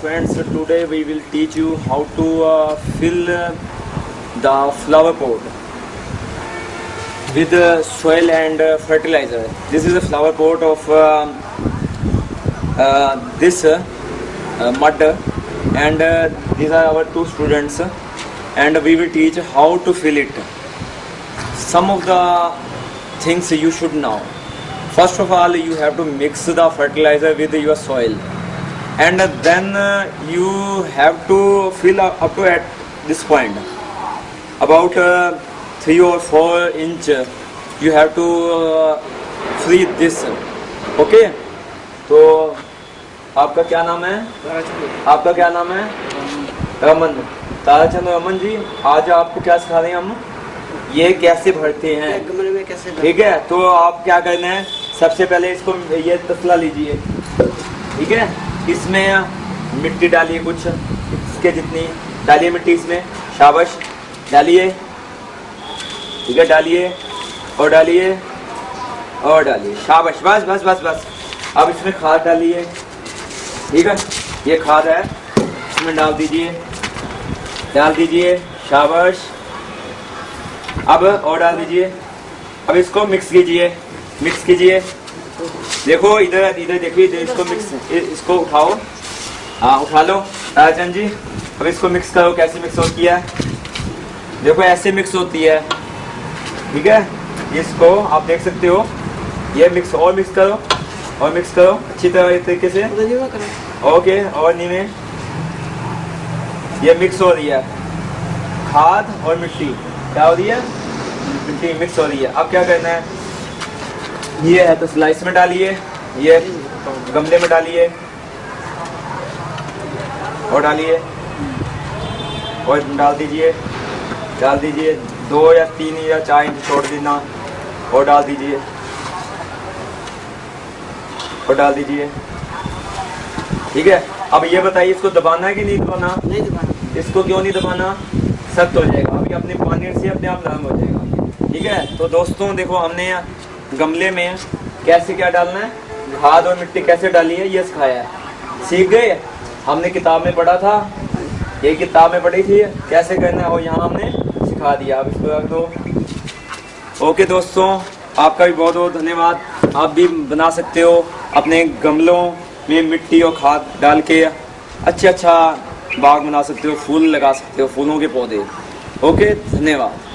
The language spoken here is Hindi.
friends today we will teach you how to uh, fill uh, the flower pot with uh, soil and uh, fertilizer. This is a flower pot of uh, this uh, uh, mud and these are our two students and we will teach how to fill it. Some of the things you should know. First of all you have to mix the fertilizer with your soil and then uh, you have to fill up up to at this point. About uh, 3 or 4 inch you have to uh, fill this. Okay? तो आपका क्या नाम है? आपका क्या नाम है? रमन। ताराचंद रमन जी आज आपको क्या सिखा रहे हैं हम? ये कैसे भरते हैं? गमले में कैसे ठीक है? तो आप क्या करना है? सबसे पहले इसको ये तसला लीजिए। ठीक है? इसमें मिट्टी डालिए कुछ। इसके जितनी, डालिए मिट्टी इसमें, शाबाश। डालिए, ठीक है, डालिए, और डालिए और डालिए। शाबाश, बस बस बस बस। अब इसमें खाद डालिए, ठीक है? ये खाद है, इसमें डाल दीजिए डाल दीजिए, शाबाश। अब और डाल दीजिए। अब इसको मिक्स कीजिए मिक्स कीजिए। देखो इधर इधर देखिए इधर इसको मिक्स इसको उठाओ। हाँ उठा लो। राजन जी अब इसको मिक्स करो कैसे मिक्स होती है? देखो ऐसे मिक्स होती है। ठीक है? इसको आप देख सकते हो। ये मिक्स और मिक्स करो और मिक्स करो अच्छी तरह इस तरीके से। करा। ओके और नीचे ये मिक्स हो रही है। खाद और मिट्टी। क्या हो रही है? मिट्टी मिक्स हो रही है। अब क्या करना है? ये है तो स्लाइस में डालिए ये गमले में डालिए और डालिए। और डाल दीजिए डाल दीजिए दो या तीन या चार इंच छोड़ देना और डाल दीजिए। और डाल दीजिए। ठीक है? अब ये बताइए इसको दबाना है कि नहीं दबाना? नहीं दबाना। इसको क्यों नहीं दबाना? सख्त हो जाएगा। अभी अपने पानी से अपने आप नरम हो जाएगा। ठीक है? तो दोस्तों देखो हमने गमले में कैसे क्या डालना है? खाद और मिट्टी कैसे डाली है? ये सिखाया है। सीख गए? हमने किताब में पढ़ा था। ये किताब में पढ़ी थी। कैसे करना है? और यहाँ हमने सिखा दिया। अब इसको रख दो। ओके दोस्तों, आपका भी बहुत बहुत धन्यवाद। आप भी बना सकते हो अपने गमलों में मिट्टी और खाद डाल के। अच्छा अच्छा बाग बना सकते हो, फूल लगा सकते हो, फूलों के पौधे। ओके, धन्यवाद।